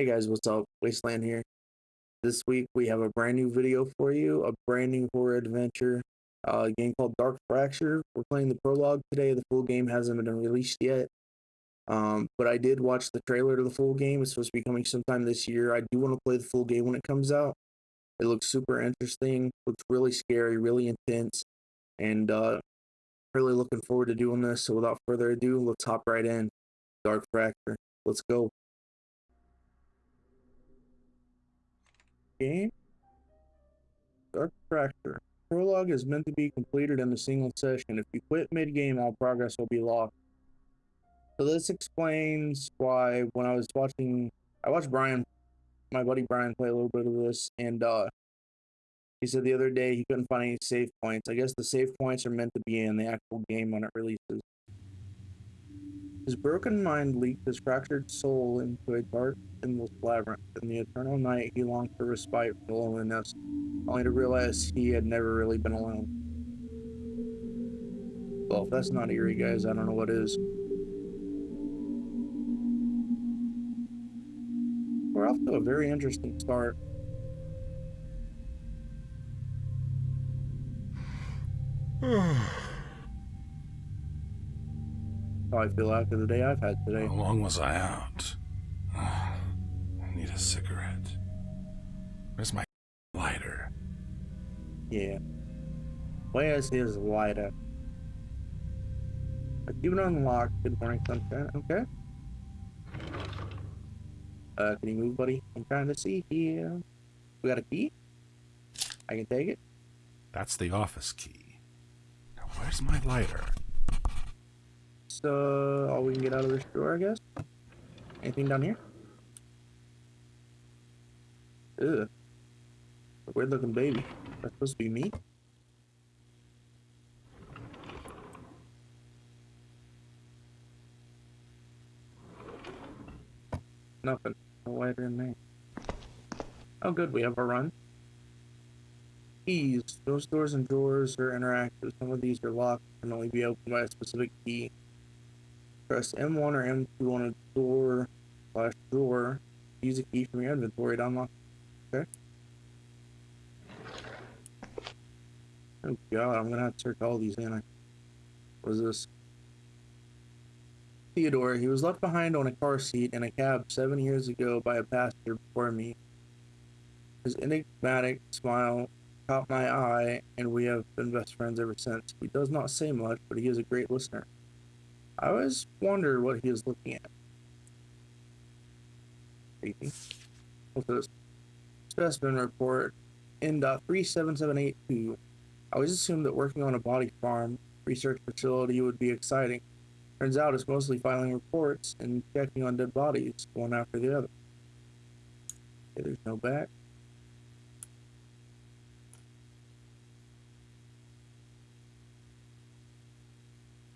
Hey guys, what's up? Wasteland here. This week we have a brand new video for you, a brand new horror adventure, uh, a game called Dark Fracture. We're playing the prologue today. The full game hasn't been released yet. Um, but I did watch the trailer to the full game. It's supposed to be coming sometime this year. I do want to play the full game when it comes out. It looks super interesting, looks really scary, really intense, and uh, really looking forward to doing this. So without further ado, let's hop right in. Dark Fracture. Let's go. Game. Dark Fracture. Prologue is meant to be completed in a single session. If you quit mid-game, all progress will be lost. So this explains why when I was watching, I watched Brian, my buddy Brian play a little bit of this, and uh, he said the other day he couldn't find any save points. I guess the save points are meant to be in the actual game when it releases. His broken mind leaked his fractured soul into a dark, endless labyrinth. In the eternal night, he longed for respite from loneliness, only to realize he had never really been alone. Well, if that's not eerie, guys, I don't know what is. We're off to a very interesting start. how I feel after the day I've had today. How long was I out? I need a cigarette. Where's my lighter? Yeah. Where's his lighter? Achievement unlocked. Good morning, sunshine. Okay. Uh, can you move, buddy? I'm trying to see here. We got a key? I can take it. That's the office key. Now, where's my lighter? Uh, all we can get out of this drawer, I guess. Anything down here? Ugh. Weird looking baby. That's supposed to be me? Nothing. No lighter in there. Oh good, we have a run. Keys. Those doors and drawers are interactive. Some of these are locked and only be opened by a specific key. Press M1 or M2 on a door slash drawer. Use a key from your inventory to unlock. Okay. Oh god, I'm gonna have to search all these in. What is this? Theodore, he was left behind on a car seat in a cab seven years ago by a passenger before me. His enigmatic smile caught my eye, and we have been best friends ever since. He does not say much, but he is a great listener. I always wonder what he was looking at. What's this? Specimen report in 37782 I always assumed that working on a body farm research facility would be exciting. Turns out it's mostly filing reports and checking on dead bodies, one after the other. Okay, there's no back.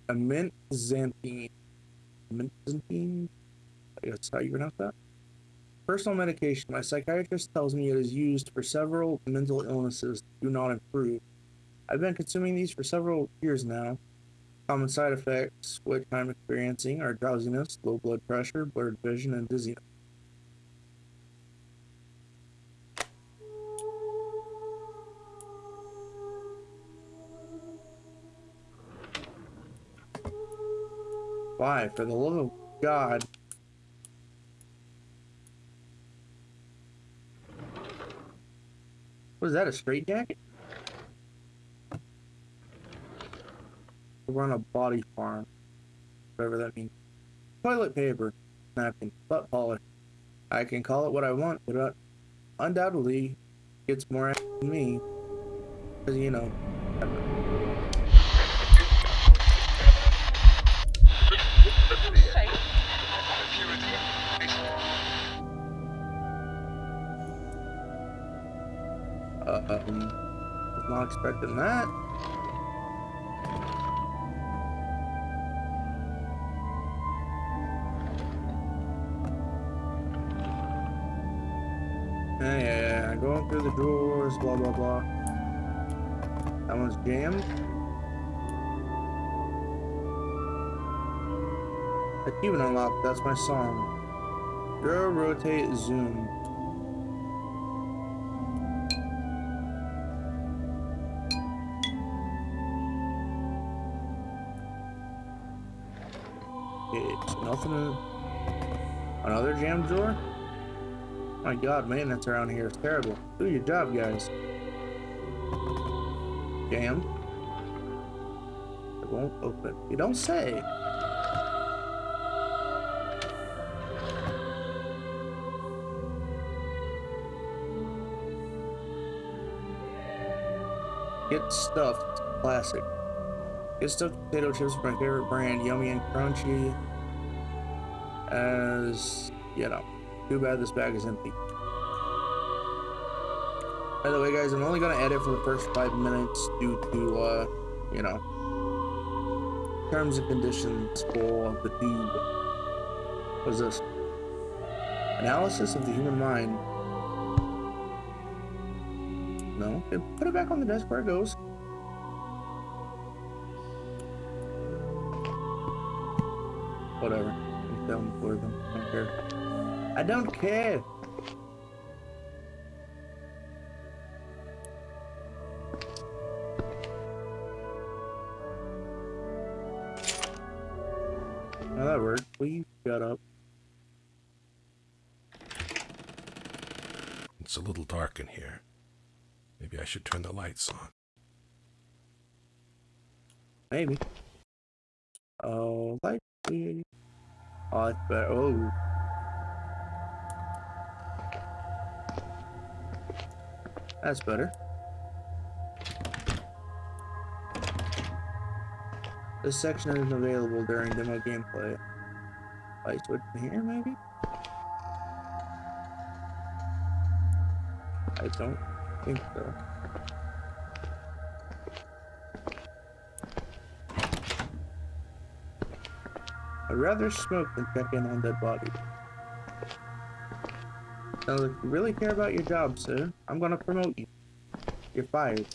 Amintxanthine. Amintxanthine? I guess how you pronounce that? Personal medication. My psychiatrist tells me it is used for several mental illnesses that do not improve. I've been consuming these for several years now. Common side effects which I'm experiencing are drowsiness, low blood pressure, blurred vision, and dizziness. Why? For the love of God. Was that a straight jacket? We Run a body farm. Whatever that means. Toilet paper. Napkin. Butt polish. I can call it what I want, but undoubtedly gets more than me. Because, you know, Um, was not expecting that. Yeah, yeah, yeah, going through the drawers, blah, blah, blah. That one's jammed. Achievement unlocked, that's my song. Draw, rotate, zoom. Another jam drawer? My god, maintenance around here is terrible. Do your job, guys. Jam. It won't open. You don't say. Get stuffed. Classic. Get stuffed potato chips, my favorite brand. Yummy and crunchy. As, you know. Too bad this bag is empty. By the way, guys, I'm only gonna edit for the first five minutes due to, uh, you know, terms and conditions for the tube. What's this? Analysis of the human mind. No, put it back on the desk where it goes. I'm filming for them. I don't care. I don't care. Now that worked. Please shut up. It's a little dark in here. Maybe I should turn the lights on. Maybe. Oh, like the. Oh. Oh. That's better. This section isn't available during demo gameplay. Light switch in here, maybe? I don't think so. I'd rather smoke than check in on dead bodies. Sounds like you really care about your job, sir. I'm gonna promote you. You're fired.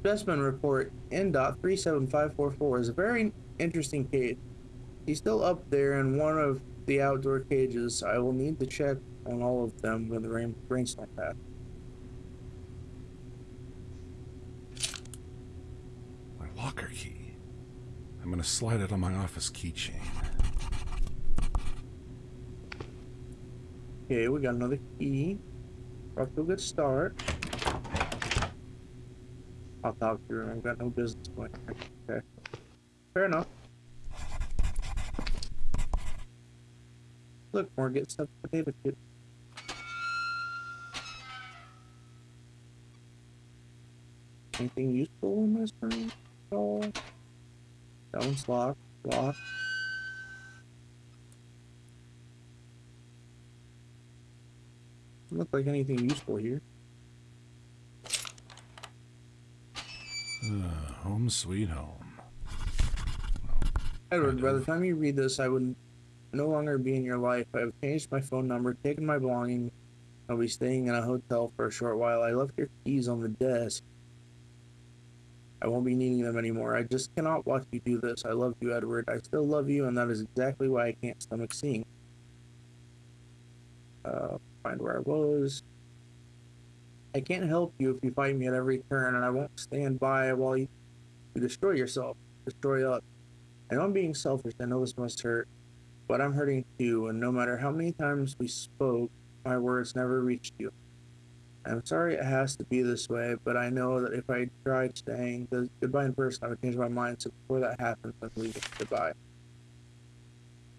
Specimen report N.37544 is a very interesting case. He's still up there in one of the outdoor cages. I will need to check on all of them when the rain rainstorm passes. My locker key. I'm gonna slide it on my office keychain. Okay, we got another key. Off to a good start. I'll talk to her. I've got no business going. Okay. Fair enough. Look, more get stuff potato chip. Anything useful in this room at all? That one's locked. Locked. Look like anything useful here. Uh, home sweet home. Edward, by the time you read this, I would no longer be in your life. I have changed my phone number, taken my belongings. I'll be staying in a hotel for a short while. I left your keys on the desk. I won't be needing them anymore. I just cannot watch you do this. I love you, Edward. I still love you, and that is exactly why I can't stomach seeing. Uh, find where I was. I can't help you if you fight me at every turn, and I won't stand by while you, you destroy yourself, destroy us. I know I'm being selfish. I know this must hurt, but I'm hurting too. And no matter how many times we spoke, my words never reached you. I'm sorry it has to be this way, but I know that if I tried staying the goodbye in person, I would change my mind. So before that happens, I'm leaving. Goodbye.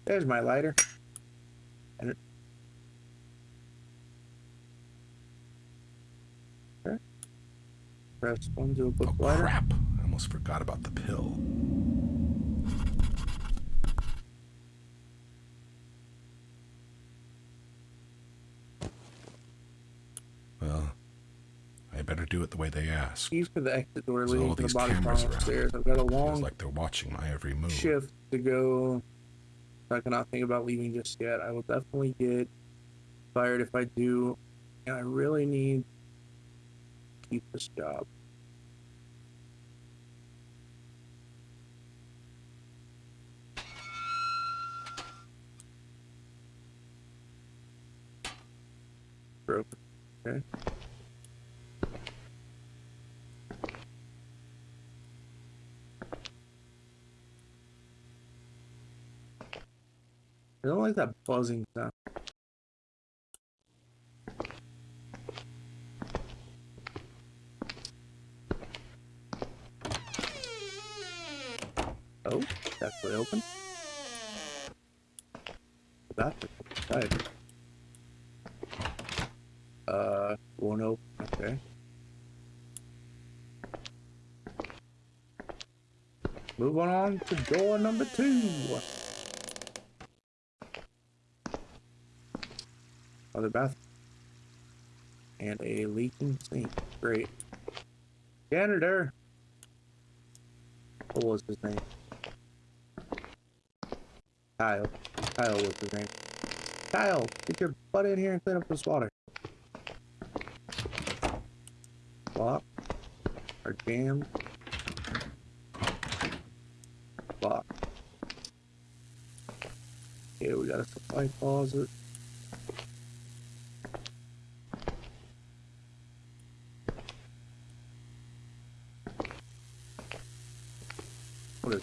There's my lighter. And it... Okay. Press one to a book Oh lighter. crap! I almost forgot about the pill. do it the way they ask. Keys to the exit door There's leading to the bottom cameras around. Upstairs. I've got a long. Feels like they're watching my every move. Shift to go. I cannot think about leaving just yet. I will definitely get fired if I do, and I really need to keep this job. Broke. Okay. I don't like that buzzing sound. Oh, that's actually open. That's inside. Uh, won't open. Okay. Move on to door number two. Other bathroom. And a leaking sink. Great. Janitor. What was his name? Kyle. Kyle was his name. Kyle, get your butt in here and clean up this water. Lock. Or jammed. Lock. Okay, we got a supply closet.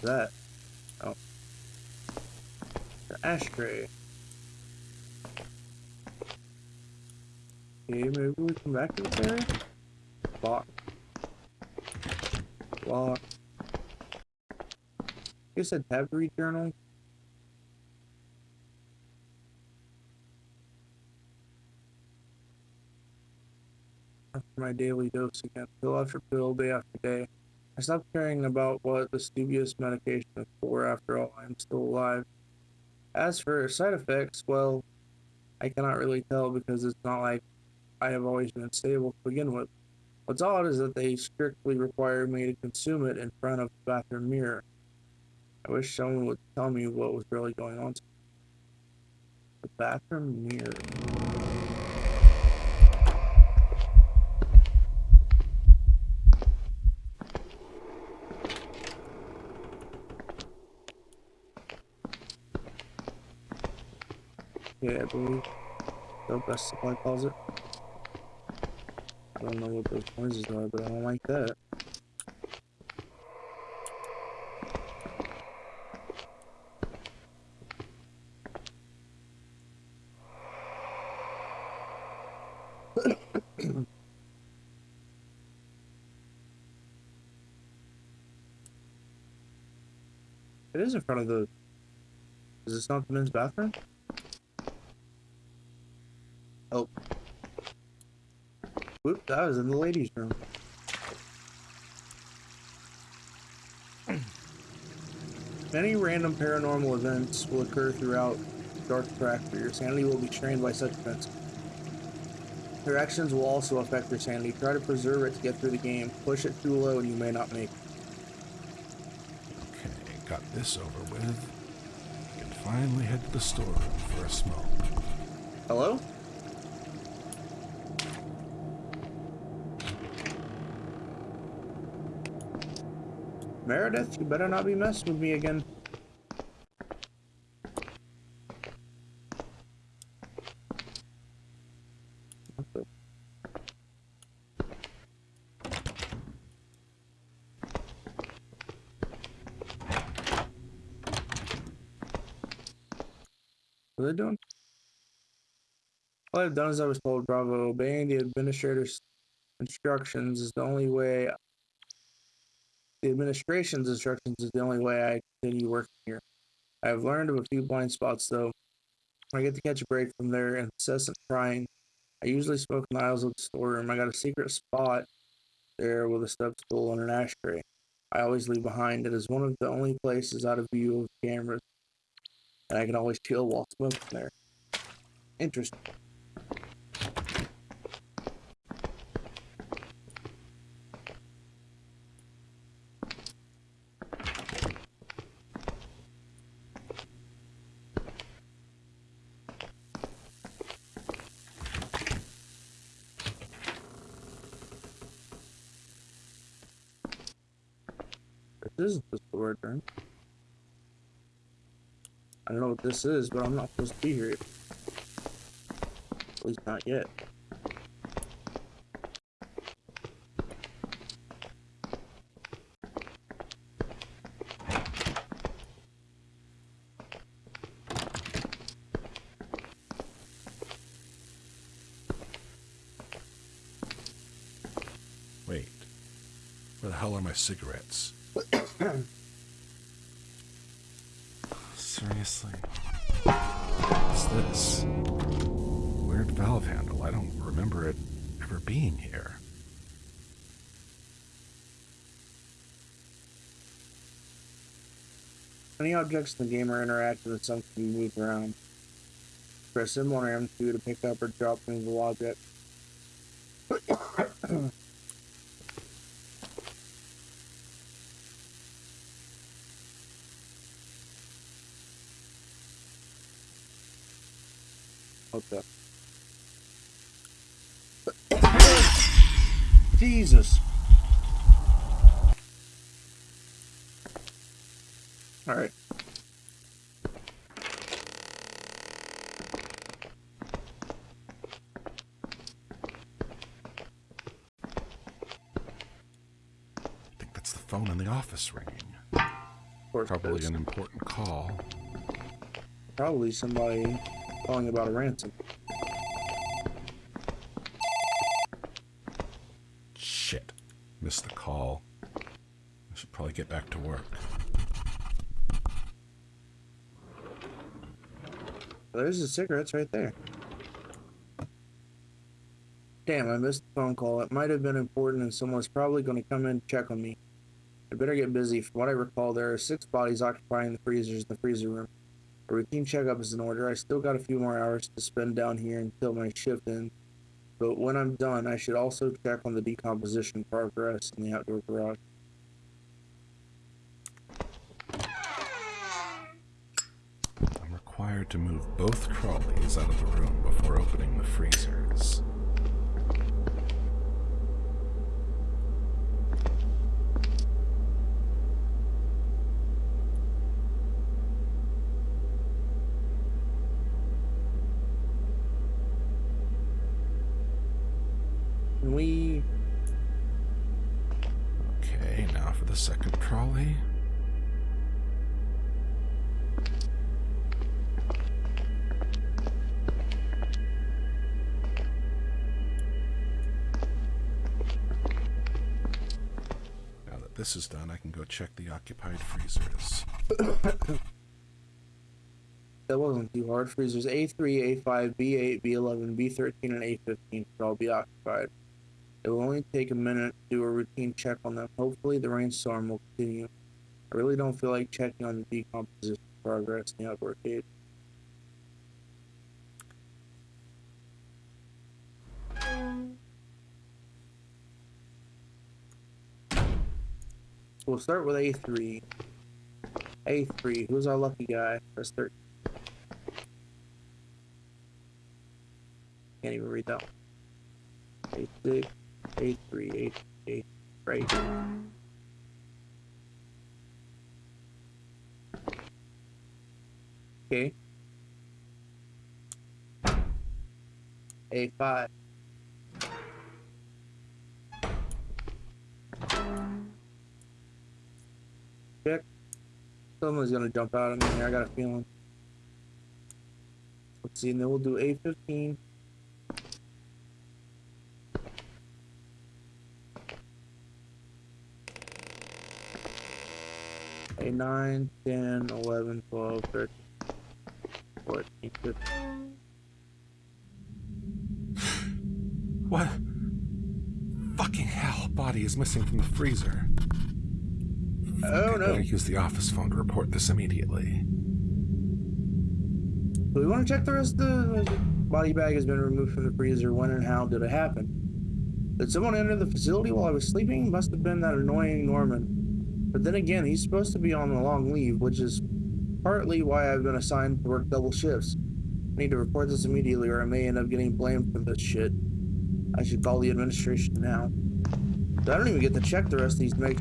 Is that? Oh. The ashtray. Okay, maybe we come back to this area? Lock. Lock. I said tab to read journal. After my daily dose again, pill after pill, day after day. I stopped caring about what this dubious medication is for. After all, I am still alive. As for side effects, well, I cannot really tell because it's not like I have always been stable to begin with. What's odd is that they strictly require me to consume it in front of the bathroom mirror. I wish someone would tell me what was really going on. The bathroom mirror. Yeah, I believe. The best supply closet. I don't know what those noises are, but I don't like that. it is in front of the. Is this not the men's bathroom? Oh. Whoop, that was in the ladies' room. Many random paranormal events will occur throughout Dark Fracture. Your sanity will be strained by such events. Your actions will also affect your sanity. Try to preserve it to get through the game. Push it too low and you may not make it. Okay, got this over with. We can finally head to the storeroom for a smoke. Hello? Meredith, you better not be messing with me again. What are they doing? All I've done is I was told, Bravo, obeying the administrator's instructions is the only way the administration's instructions is the only way I continue working here. I have learned of a few blind spots, though. I get to catch a break from their incessant prying, I usually smoke in the aisles of the storeroom. I got a secret spot there with a step stool and an ashtray. I always leave behind. It is one of the only places out of view of cameras, and I can always chill while smoking there. Interesting. what this is, but I'm not supposed to be here. At least not yet. Wait. Where the hell are my cigarettes? Seriously? What's this? Weird valve handle. I don't remember it ever being here. Any objects in the game are interactive and some can move around. Press M1 or M2 to pick up or drop movable objects. okay. Jesus. All right. I the phone in the office ringing. Of Probably an important call. Probably somebody calling about a ransom. Shit. Missed the call. I should probably get back to work. There's the cigarettes right there. Damn, I missed the phone call. It might have been important and someone's probably going to come in and check on me. I better get busy. From what I recall, there are six bodies occupying the freezers in the freezer room. A routine checkup is in order. I still got a few more hours to spend down here until my shift ends. But when I'm done, I should also check on the decomposition progress in the outdoor garage. I'm required to move both trolleys out of the room before opening the freezers. This is done, I can go check the occupied freezers. That wasn't too hard. Freezers A3, A5, B8, B11, B13, and A15 should all be occupied. It will only take a minute to do a routine check on them. Hopefully, the rainstorm will continue. I really don't feel like checking on the decomposition progress in the outdoor cage. We'll start with A3. A3, who's our lucky guy? Press 13. Can't even read that one. A6, A3, A8, right. Okay. A5. Someone's gonna jump out of me here, I got a feeling. Let's see, and then we'll do A15. A 9, 10, 11, 12, 13, 14, 15. What? Fucking hell, body is missing from the freezer. Oh I no. better use the office phone to report this immediately. Do we want to check the rest of the body bag has been removed from the freezer? When and how did it happen? Did someone enter the facility while I was sleeping? Must have been that annoying Norman. But then again, he's supposed to be on a long leave, which is partly why I've been assigned to work double shifts. I need to report this immediately or I may end up getting blamed for this shit. I should call the administration now. I don't even get to check the rest of these make.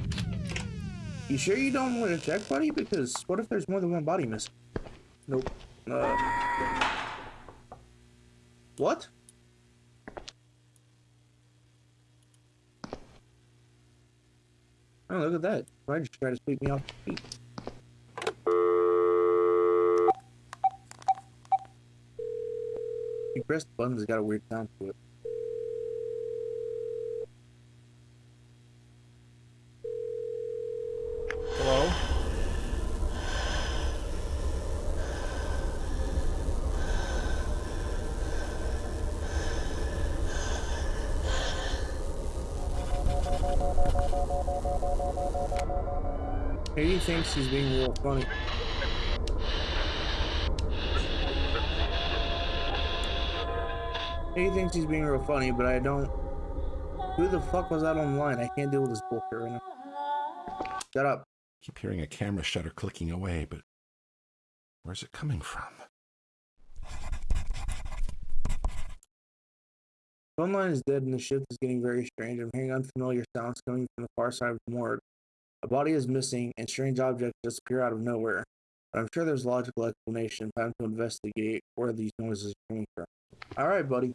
You sure you don't want to check, buddy? Because what if there's more than one body missing? Nope. Uh, what? Oh, look at that. Why just try to sweep me off the feet? You press the button, it's got a weird sound to it. Katie thinks he's being real funny. Katie thinks he's being real funny, but I don't. Who the fuck was that online? I can't deal with this bullshit right now. Shut up. Keep hearing a camera shutter clicking away, but where's it coming from? Phone line is dead and the shift is getting very strange. I'm hearing unfamiliar sounds coming from the far side of the morgue. A body is missing and strange objects disappear out of nowhere. But I'm sure there's a logical explanation. Time to investigate where these noises are coming from. Alright, buddy.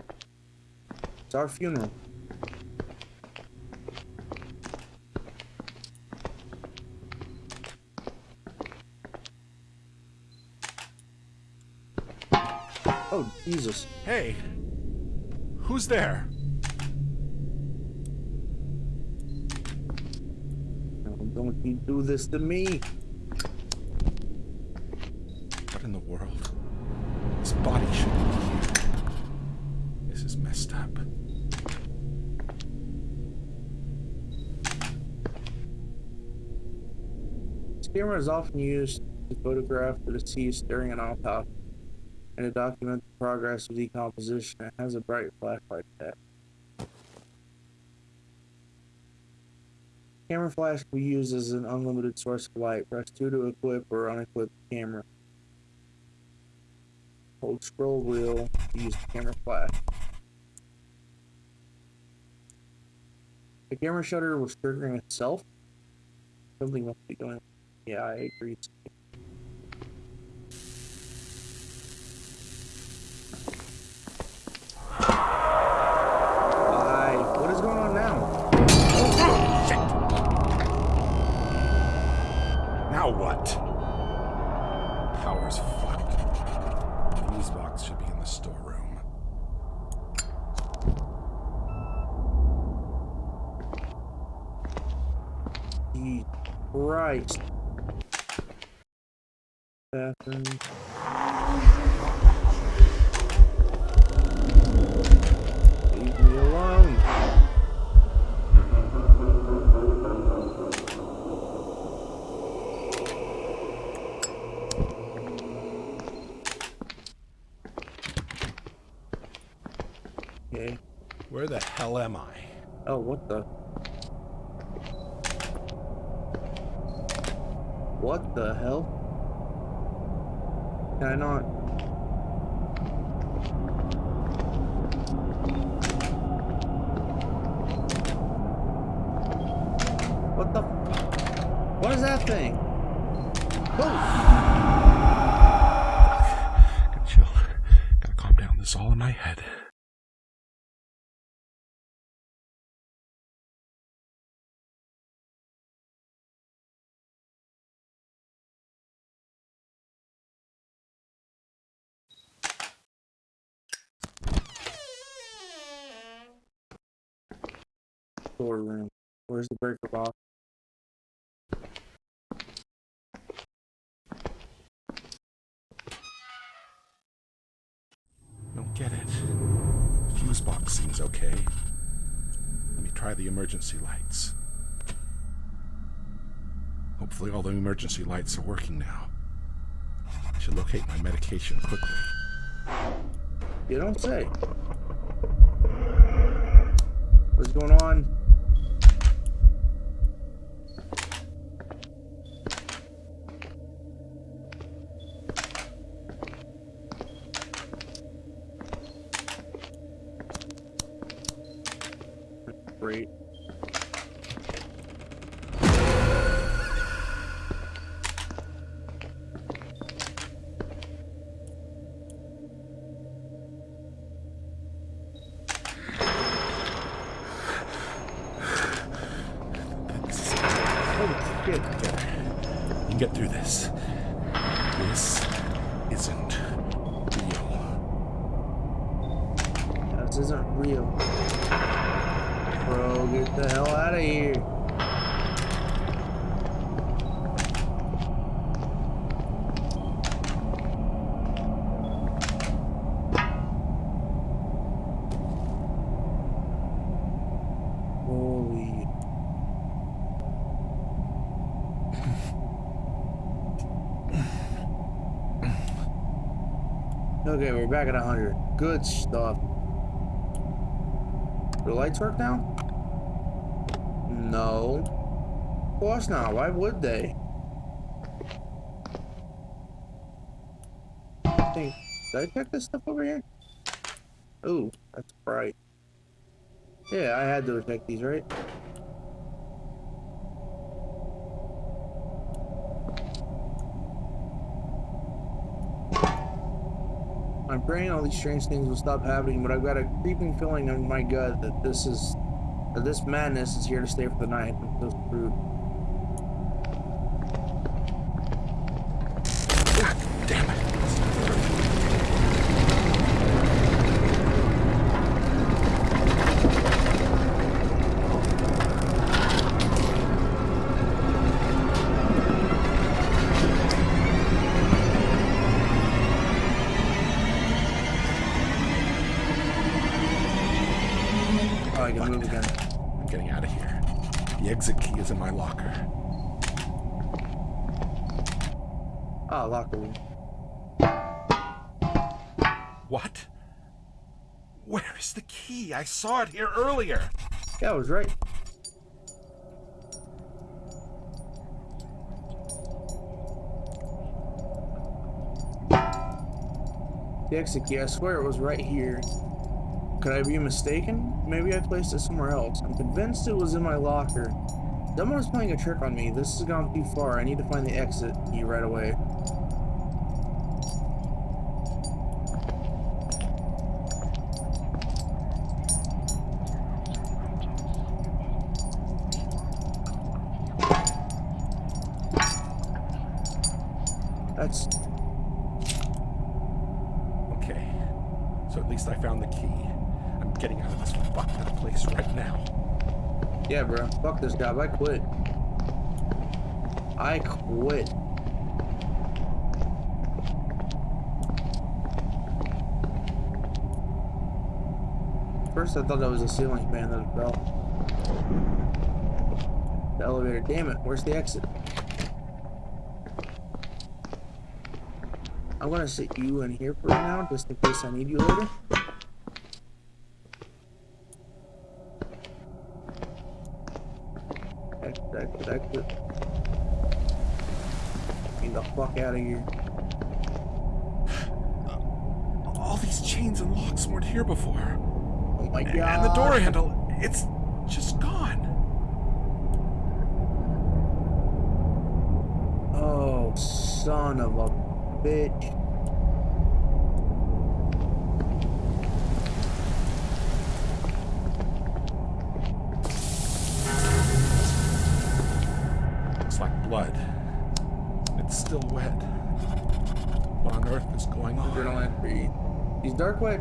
It's our funeral. Oh, Jesus. Hey! Who's there? No, don't you do this to me. What in the world? This body shouldn't be here. This is messed up. This camera is often used to photograph the deceased during an autopsy and to document the progress of decomposition. It has a bright flashlight tech. Camera flash we use as an unlimited source of light. Press 2 to equip or unequip the camera. Hold scroll wheel to use the camera flash. The camera shutter was triggering itself. Something must be going. Yeah, I agree. Power's fucked. Fuse box should be in the storeroom. Christ. Bathroom. Leave me alone. Okay. Where the hell am I? Oh, what the? What the hell? Can I not? What the? What is that thing? Oh! Gotta chill. Gotta calm down. This is all in my head. Storeroom. Where's the breaker box? Don't get it. Fuse box seems okay. Let me try the emergency lights. Hopefully all the emergency lights are working now. I should locate my medication quickly. You don't say. What's going on? Great. Holy shit. You can get through this. This isn't real. This isn't real. Bro, get the hell out of here. Holy. Okay, we're back at 100. Good stuff. Do the lights work now? No. Of course not. Why would they? Think. Did I check this stuff over here? Ooh, that's bright. Yeah, I had to check these, right? Praying all these strange things will stop happening, but I've got a creeping feeling in my gut that this is that this madness is here to stay for the night. I'm so screwed. Where is the key? I saw it here earlier. Yeah, I was right. The exit key, I swear it was right here. Could I be mistaken? Maybe I placed it somewhere else. I'm convinced it was in my locker. Someone's playing a trick on me. This has gone too far. I need to find the exit key right away. That's Okay. So at least I found the key. I'm getting out of this fucked up place right now. Yeah, bro. Fuck this job. I quit. I quit. First, I thought that was a ceiling fan that fell. The elevator. Damn it. Where's the exit? I'm gonna sit you in here for now, just in case I need you later. Exit, exit, exit. Get the fuck out of here. Uh, all these chains and locks weren't here before. Oh my god. And the door handle, it's just gone. Oh, son of a bitch.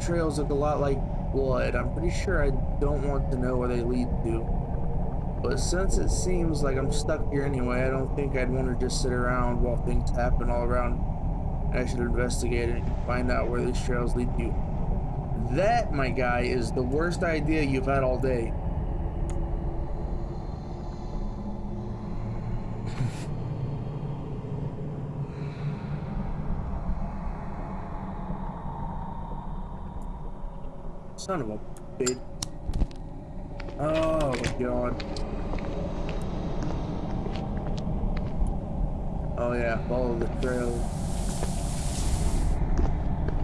Trails look a lot like blood. I'm pretty sure I don't want to know where they lead to. But since it seems like I'm stuck here anyway, I don't think I'd want to just sit around while things happen all around. I should investigate it and find out where these trails lead to. That, my guy, is the worst idea you've had all day. Son of a bitch. Oh my god. Oh yeah, follow the trail.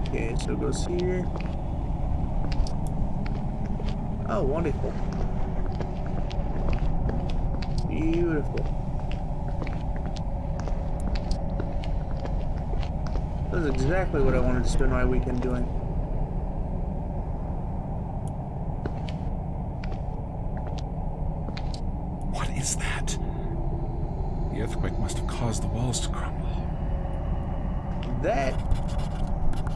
Okay, so it goes here. Oh, wonderful. Beautiful. That's exactly what I wanted to spend my weekend doing. What is that? The earthquake must have caused the walls to crumble. That,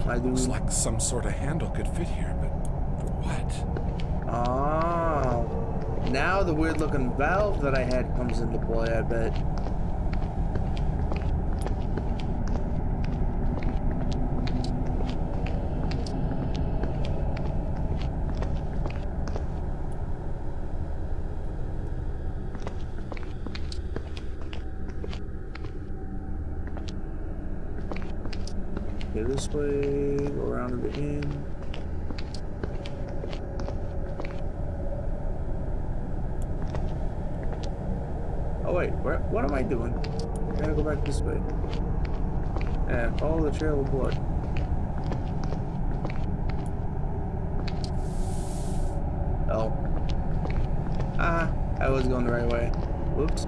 my dude. Looks like some sort of handle could fit here, but what? Oh. Now the weird looking valve that I had comes into play, I bet. Okay, go this way, go around to the end. Oh wait, where, what am I doing? I gotta go back this way. And follow the trail of blood. Oh. Ah, I was going the right way. Whoops.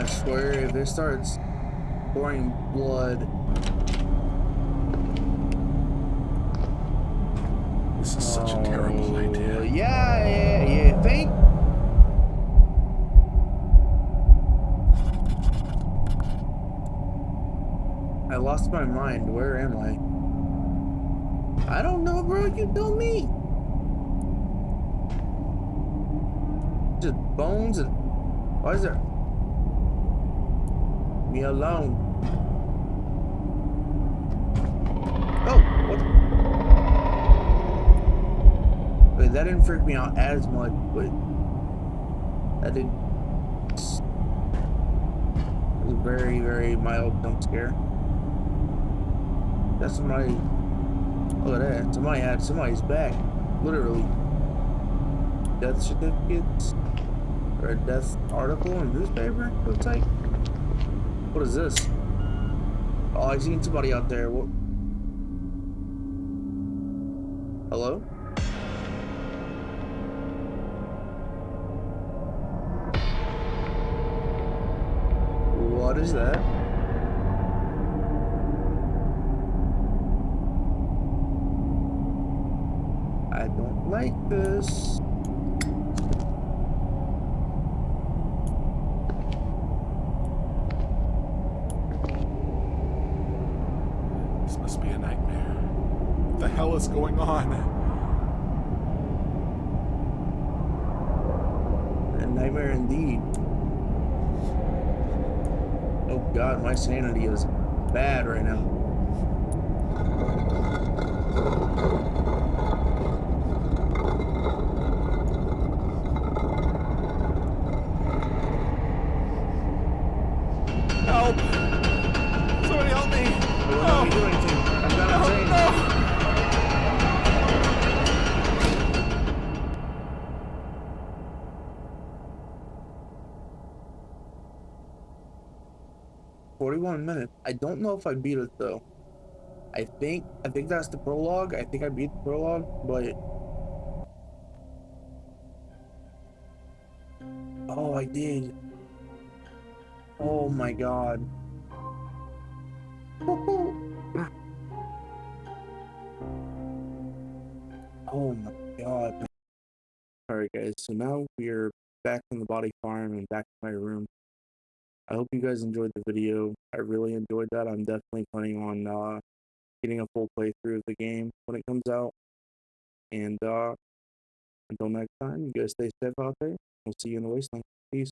I swear, if it starts pouring blood, This is such a oh, terrible Oh, idea. Yeah, yeah, yeah. Think. I lost my mind. Where am I? I don't know, bro. You tell me. Just bones and. Why is there? Me alone. Oh, what? Wait, that didn't freak me out as much, but that did. It was a very, very mild jump scare. That's somebody. Look at that. Somebody had somebody's back. Literally. Death certificates. Or a death article in newspaper? Looks like. What is this? Oh, I seen somebody out there. What? Hello? What is that? I don't like this. This must be a nightmare. What the hell is going on? A nightmare indeed. Oh god, my sanity is bad right now. 41 minutes. I don't know if I beat it though. I think I think that's the prologue. I think I beat the prologue, but Oh, I did. Oh my god. Oh my god. Alright guys, so now we're back in the body farm and back in my room. I hope you guys enjoyed the video. I really enjoyed that. I'm definitely planning on uh, getting a full playthrough of the game when it comes out. And uh, until next time, you guys stay safe out there. We'll see you in the wasteland. Peace.